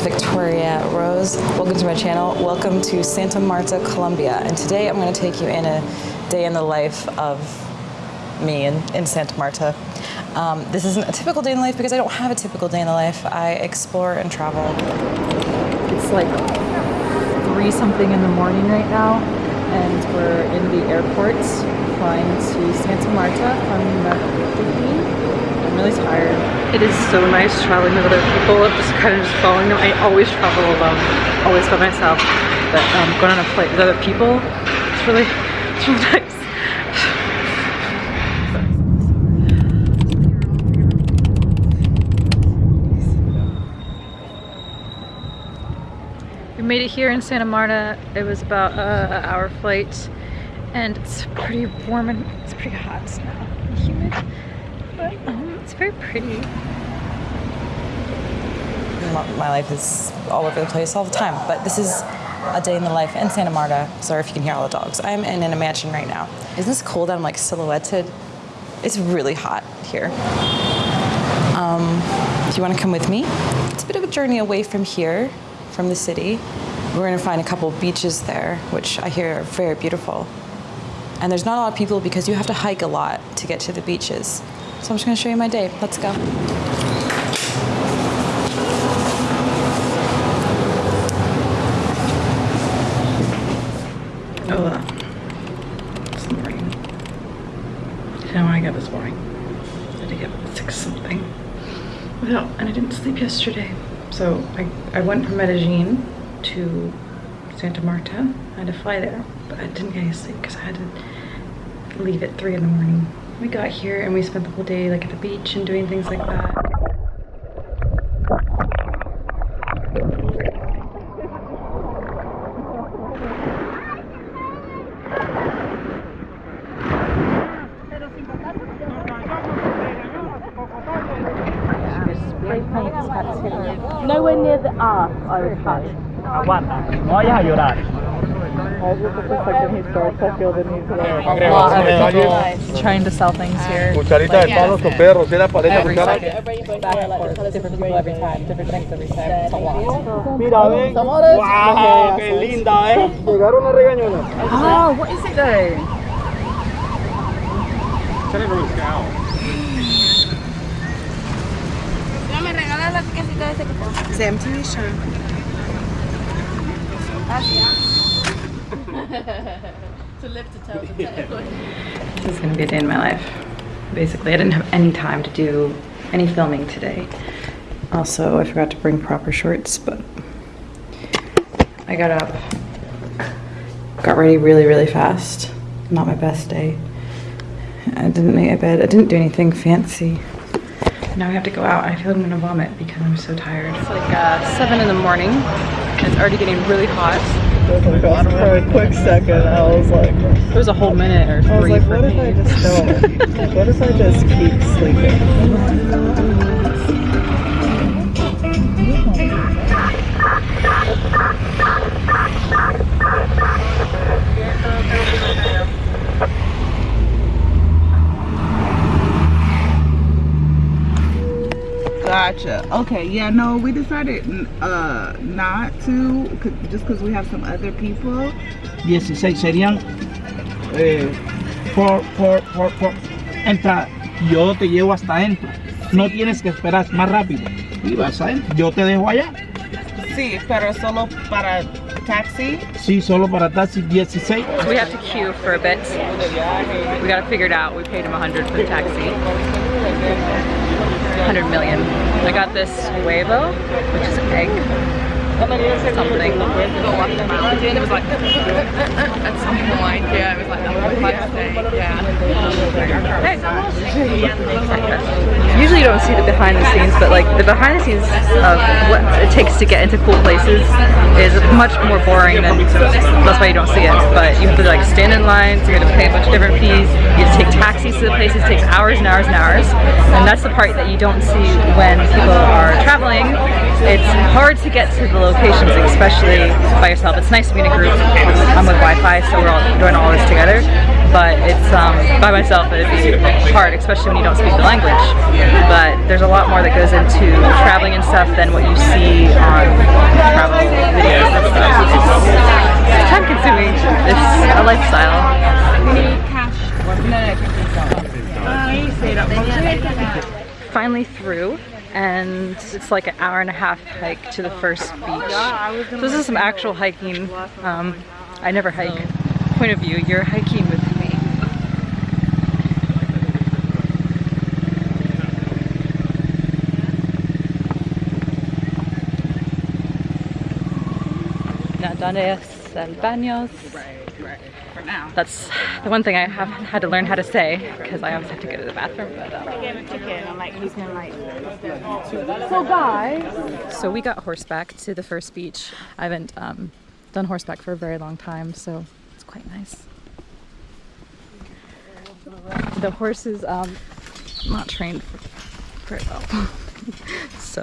Victoria Rose. Welcome to my channel. Welcome to Santa Marta, Colombia. And today I'm going to take you in a day in the life of me in, in Santa Marta. Um, this isn't a typical day in the life because I don't have a typical day in the life. I explore and travel. It's like three something in the morning right now and we're in the airport flying to Santa Marta from Medellin really tired. It is so nice traveling with other people, I'm just kind of just following them. I always travel alone, always by myself. But um, going on a flight with other people, it's really, it's really nice. We made it here in Santa Marta. It was about uh, an hour flight and it's pretty warm and it's pretty hot now and humid. But um, it's very pretty. My life is all over the place all the time, but this is a day in the life in Santa Marta. Sorry if you can hear all the dogs. I'm in, a mansion right now. Isn't this cold? I'm like silhouetted. It's really hot here. Um, if you want to come with me, it's a bit of a journey away from here, from the city. We're going to find a couple beaches there, which I hear are very beautiful. And there's not a lot of people because you have to hike a lot to get to the beaches. So I'm just gonna show you my day. Let's go. Oh, uh, it's morning. You know I got this morning? I had to get six something. Without, and I didn't sleep yesterday. So I, I went from Medellin to Santa Marta. I had to fly there, but I didn't get any sleep because I had to leave at three in the morning we got here and we spent the whole day like at the beach and doing things like that. Trying to sell things here. Cucharita de palo con perros, era paleta cuchara. Different people every time, different things every time. It's a lot. Mira, ven. Wow, qué linda, eh. Llegaron a regañones. Oh, what is it though? No me regalas la casita de ese que empty, sure. Gracias. to live to tell the tale. This is gonna be a day in my life. Basically, I didn't have any time to do any filming today. Also, I forgot to bring proper shorts, but I got up, got ready really, really fast. Not my best day. I didn't make a bed. I didn't do anything fancy. Now I have to go out. I feel like I'm gonna vomit because I'm so tired. It's like uh, seven in the morning. It's already getting really hot. For a quick second, I was like, it was a whole minute or three I was like, for what me. if I just don't? what if I just keep sleeping? Gotcha. Okay. Yeah. No, we decided uh, not to, just because we have some other people. 16 serían eh, por, por, por, por. Entra, yo te llevo hasta adentro. No tienes que esperar más rápido. Y vas adentro. Yo te dejo allá. Sí, pero solo para taxi. Sí, solo para taxi 16. So we have to queue for a bit. We gotta figure it out. We paid him 100 for the taxi. 100 million. I got this huevo, which is egg something. It was like at some point, yeah, it was like that steak, yeah. Hey. Don't see the behind the scenes, but like the behind the scenes of what it takes to get into cool places is much more boring than that's why you don't see it. But you have to like stand in lines, you have to pay a bunch of different fees, you have to take taxis to the places, it takes hours and hours and hours. And that's the part that you don't see when people are traveling. It's hard to get to the locations, especially by yourself. It's nice to be in a group. I'm with So we're all doing all this together. but it's um, by myself it'd be hard, especially when you don't speak the language. But there's a lot more that goes into traveling and stuff than what you see on travel videos. It's time consuming. It's a lifestyle. Finally through and it's like an hour and a half hike to the first beach. So this is some actual hiking. Um, I never hike. Point of view, you're hiking with me. Now, ¿dónde es el baños? For now. That's the one thing I have had to learn how to say because I always have to go to the bathroom. But, um, So guys, So we got horseback to the first beach. I haven't um, done horseback for a very long time, so it's quite nice. The horse is um, not trained very well, so.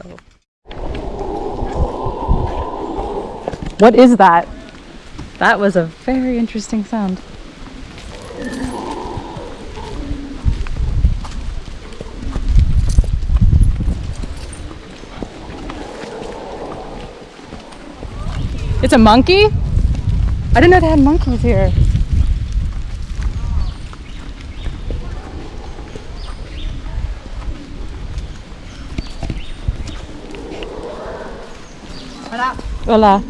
What is that? That was a very interesting sound. It's a monkey? I didn't know they had monkeys here. Hola. Hola.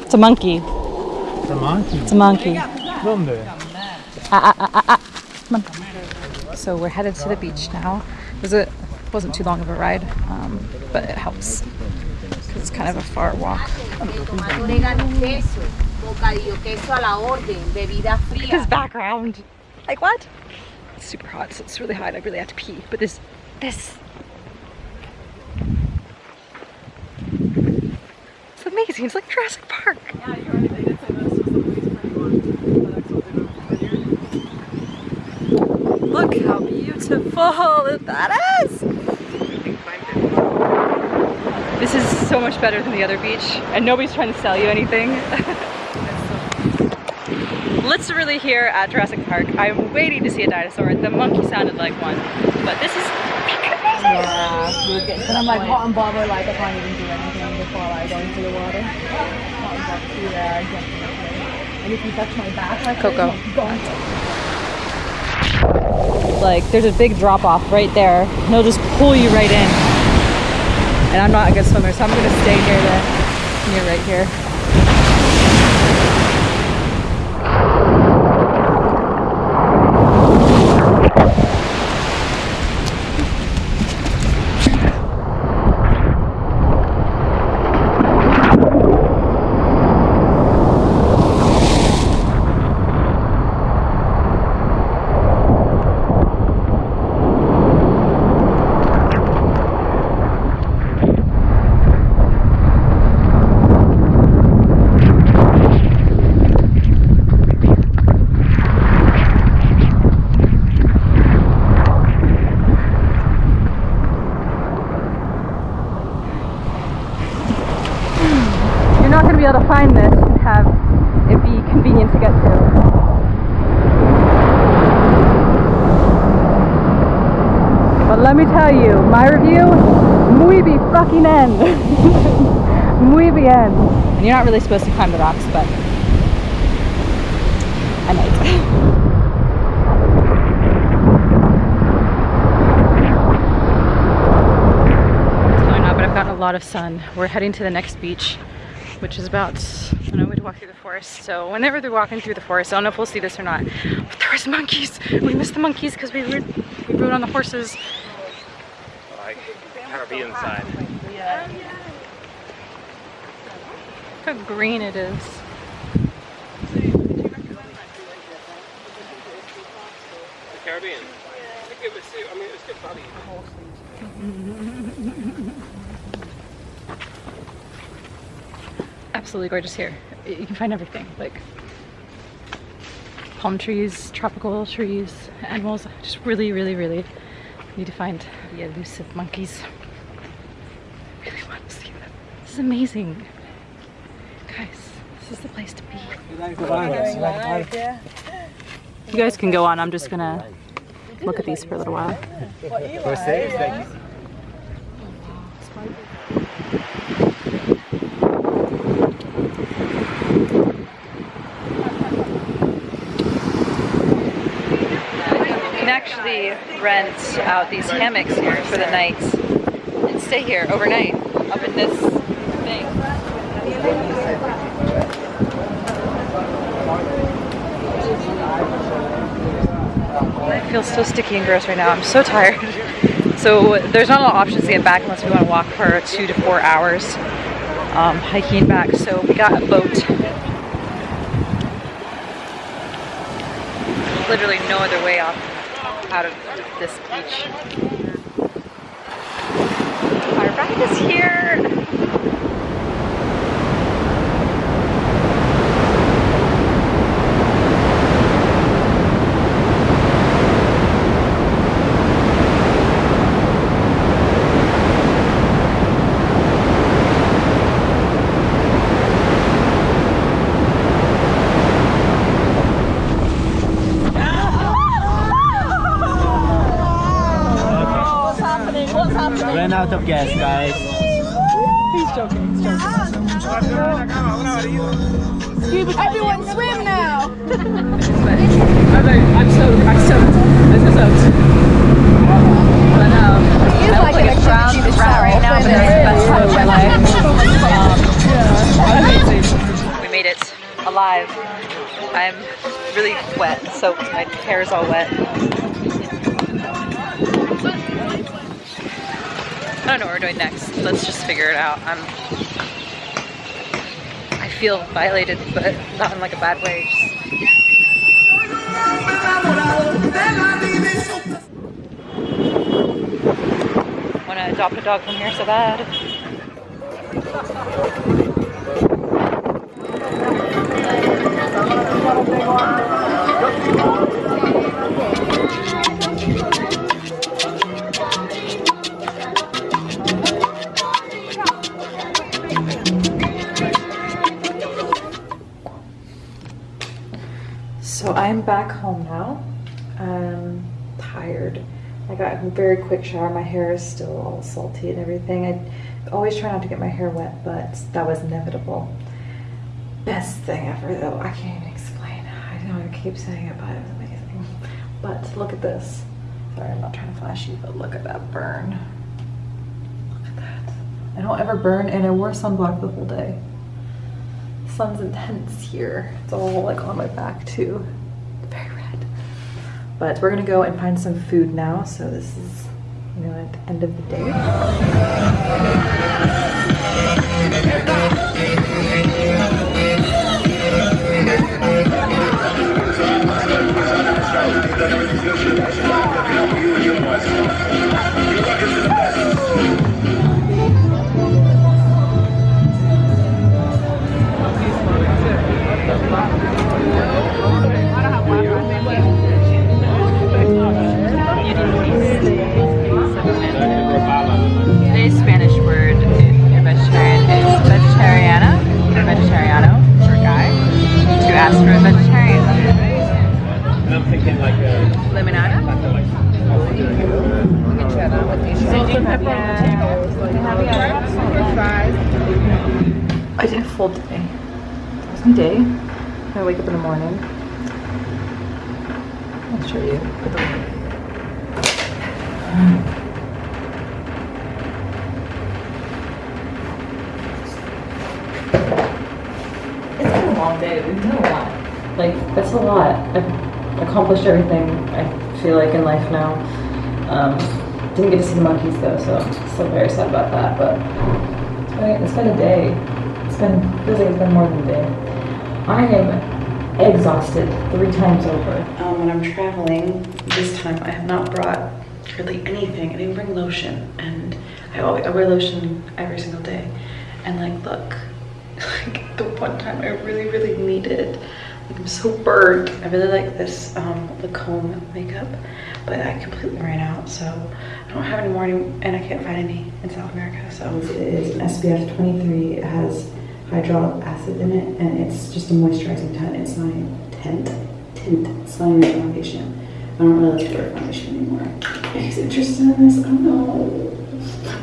It's a monkey. The monkey. It's a monkey. ¿Dónde? Ah, ah, ah, Come on. So we're headed to the beach now. It was a wasn't too long of a ride, um, but it helps it's kind of a far walk. fría. His background. Like what? It's super hot, so it's really hot. I really have to pee. But this, this. It's amazing. It's like Jurassic Park. Look how beautiful that is. This is so much better than the other beach, and nobody's trying to sell you anything. literally here at Jurassic Park. I'm waiting to see a dinosaur. The monkey sounded like one, but this is Yeah, and I'm like hot and bothered, like I can't even do anything before I go into the water. Hot and yeah, definitely. And if you touch my back, like Coco. Like there's a big drop off right there, and it'll just pull you right in. And I'm not a good swimmer, so I'm gonna stay near the near right here. You're not gonna be able to find this and have it be convenient to get to. But let me tell you, my review, muy bi fucking muy bien. And you're not really supposed to climb the rocks, but I might. Probably not, but I've gotten a lot of sun. We're heading to the next beach, which is about, I don't know, we'd walk through the forest. So whenever they're walking through the forest, I don't know if we'll see this or not, but there was monkeys. We missed the monkeys because we rode, we rode on the horses. Side. Look how green it is. The Caribbean. I mean, it's good value. Absolutely gorgeous here. You can find everything, like palm trees, tropical trees, animals. Just really, really, really need to find the elusive monkeys. I really want to see them. This is amazing. Guys, this is the place to be. You guys can go on. I'm just gonna look at these for a little while. You can actually rent out these hammocks here for the night and stay here overnight up in this I feel so sticky and gross right now. I'm so tired. So there's not a lot of options to get back unless we want to walk for two to four hours um, hiking back. So we got a boat. Literally no other way off out of this beach. Our ride is here. Ran out of gas, guys. Everyone swim now. I'm so, I'm so, I'm so soaked. But um, I like look an like a brown activity rat right now, but that's the best time of my life. Um, we made it alive. I'm really wet, soaked. My hair is all wet. I don't know what we're doing next. Let's just figure it out. I'm. I feel violated, but not in like a bad way. Just want to adopt a dog from here so bad. So I'm back home now. I'm tired. I got a very quick shower. My hair is still all salty and everything. I always try not to get my hair wet, but that was inevitable. Best thing ever though. I can't even explain. I know I keep saying it, but it was amazing. But look at this. Sorry, I'm not trying to flash you, but look at that burn. Look at that. I don't ever burn and I wore sunblock the whole day sun's intense here. It's all like on my back too. Very red. But we're gonna go and find some food now. So this is, you know, at the end of the day. my day. I wake up in the morning. I'll show you. It's been a long day. We've done a lot. Like, that's a lot. I've accomplished everything I feel like in life now. Um, didn't get to see the monkeys though, so I'm still very sad about that. But it's been, it's been a day. It's been feels like it's been more than a day. I am exhausted three times over. Um, when I'm traveling, this time I have not brought really anything. I didn't bring lotion, and I always I wear lotion every single day. And like, look, like the one time I really, really needed. Like I'm so burnt. I really like this um, Lancôme makeup, but I completely ran out, so I don't have any more, and I can't find any in South America. So it is an SPF 23. It has hyaluronic acid in it, and it's just a moisturizing tint. It's not a tint, tint. It's my new foundation. I don't really like dark foundation anymore. He's interested in this. I don't know.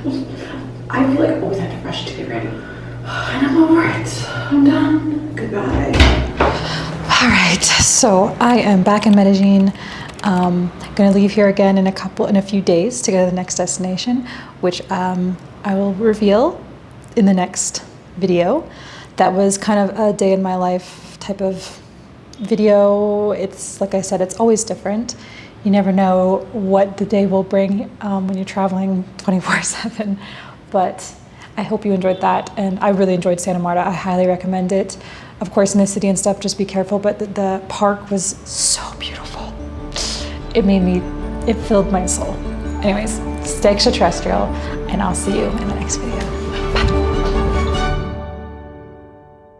I feel like I always have to rush to get ready. And I'm over it. I'm done. Goodbye. All right, so I am back in Medellin. Um, going to leave here again in a couple, in a few days to go to the next destination, which um, I will reveal in the next video. That was kind of a day in my life type of video. It's like I said, it's always different. You never know what the day will bring um, when you're traveling 24/7. But I hope you enjoyed that, and I really enjoyed Santa Marta. I highly recommend it. Of course, in the city and stuff, just be careful. But the, the park was so beautiful. It made me, it filled my soul. Anyways, stay extraterrestrial, and I'll see you in the next video.